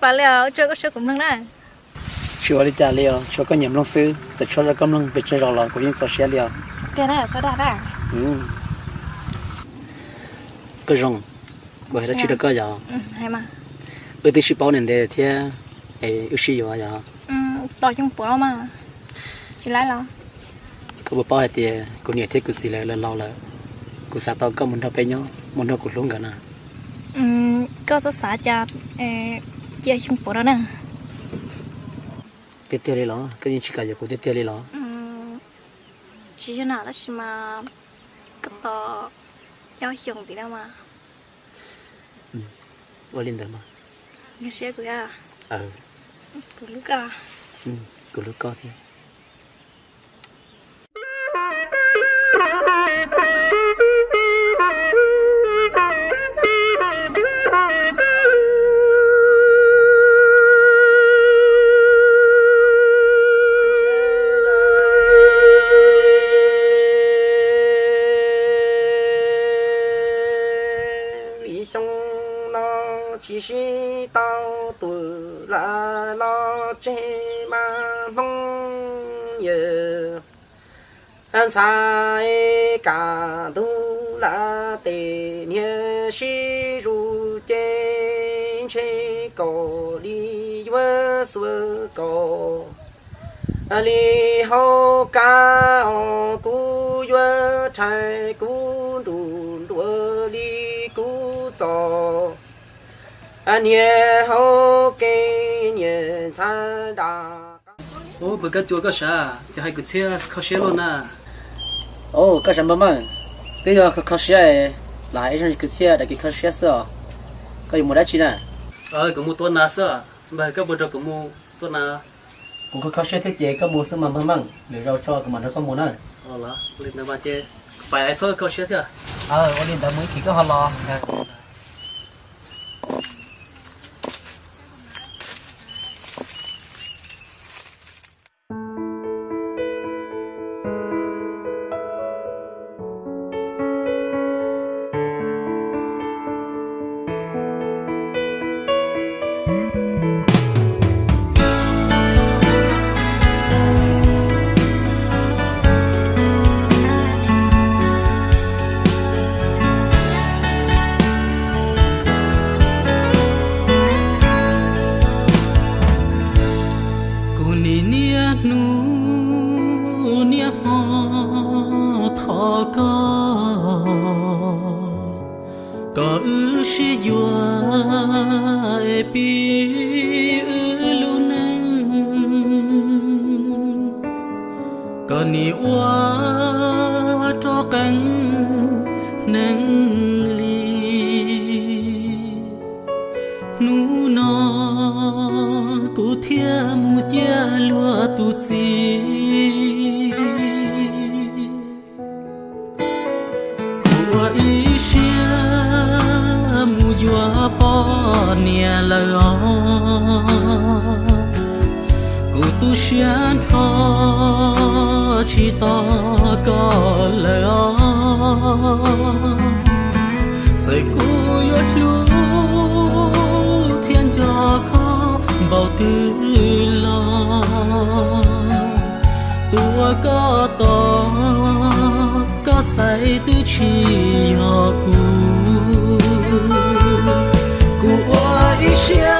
bà liệu chơi có chơi cũng nâng này chưa đi trả liệu chưa có nhầm long sư sẽ cho ra công long bị chơi rồi là cũng như cho xe liệu cái này là sao đã đã ừ. Cái rong bởi nó chỉ được cái gì ừ hay mà. Ở đây chỉ bảo nên để thì ấy ưu sĩ gì à ừ tao chung bữa mà. Chỉ lại lo cái bộ bao thì cũng nhiều thế cũng gì lại là lâu là cũng sao tao có muốn đâu bây nhau muốn đâu cũng luôn cả nè ừ có sao xả cho ờ chia chung bữa đó nè. Tiết tiết đi lo cái gì chỉ cả giờ cũng tiết tiết đi ừ chỉ cho nào đó chỉ mà cái tao yêu dùng gì đâu mà. Ở lên đó mà. Nghe xe của à? Ờ của lúc à? Ừ cũng lúc có thế tao tuổi là lo chê ma mong nhờ. Anh sai cả tu là tề nhớ si ru chê chê cổ đi vơ xưa cổ li hô ca ô cú yue chai cú nhẹ hô kê nhẹ xa đà ô bữa cái chùa cái sa cho hai cái xe có xe luôn à. Ô có sa mà mà. Bây giờ có xe lại cho cái xe để cái xe sợ có gì mua đắt chi nè? Ờ cũng mua tuần nào sợ mà cái bữa đó cũng mua tuần nào cũng có xe thiết chế có mua sắm mà mà để rau cho cái mà nó có mua nữa ờ là lên nó mà chơi phải ai sơ có xe thế à? Ờ lên đã mới chỉ có hoa lo หนูเนี่ยหอทอกอก็อือชิยวเอปีอือลูนังก็นี่ว่าจอกังนัง tu chi. Của ý xia mu yua po nia lơ cụ tu xian tho chỉ to có lơ sai cu yua lu thiên tua có to có say tư chi yo cu cu oi xia mu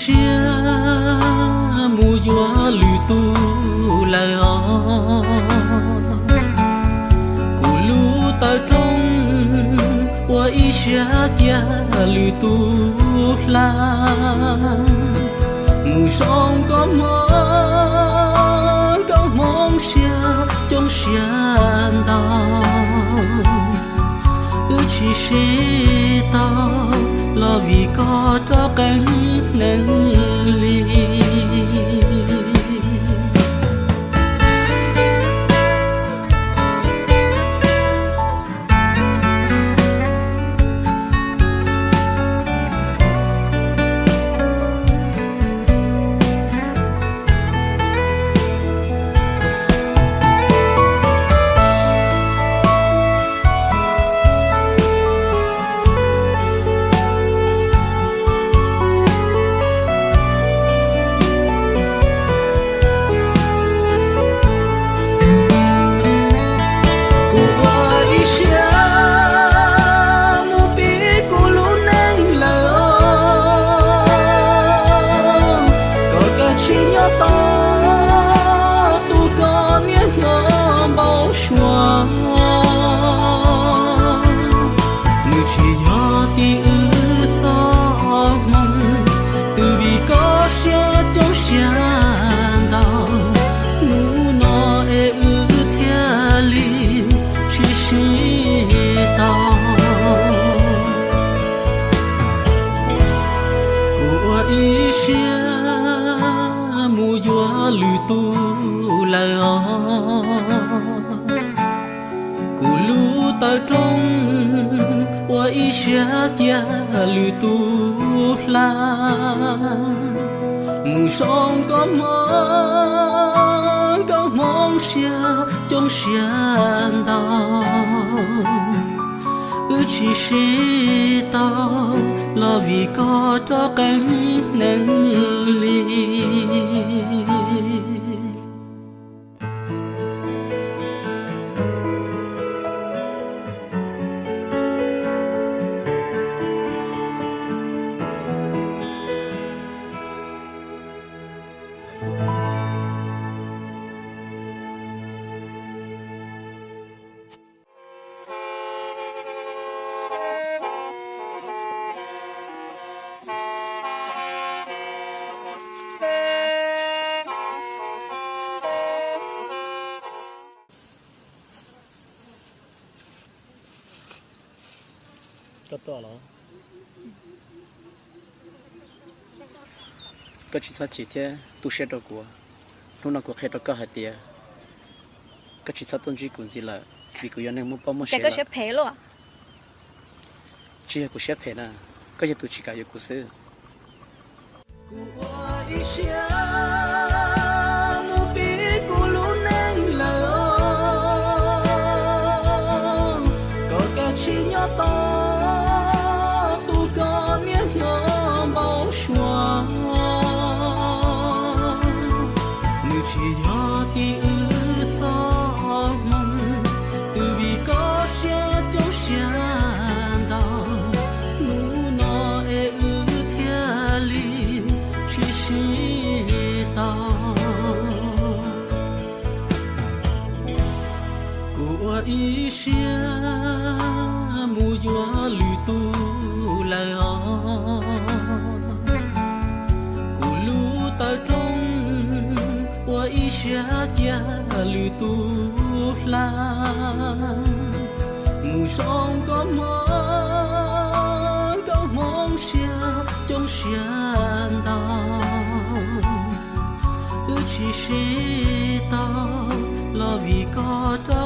xia mu gió lü tu lại ó của lu ta trong qua y xia chia lü tu la. Mu sông có mong có mong xia trong xia đau chỉ sẽ tao, là vì có cho cánh 一些天旅途啦，梦想高梦高梦想中想到，不只是到了为国的更能力。 ก็ตัวเหรอก็ชิซาชิเทตุเชตกัวนู่นกัวเคตก็หาเตียก็ชิซาต้นจีกุนจีละวิกุยันเองมุปมเชแต่ก็เชฟเพลอ่ะจีกูเชฟเพนะก็จะตุชิกายกูซื้อ chia chia lư tu la mù sông có mong có mong xia trong xia đau ư chỉ xí tao là vì có ta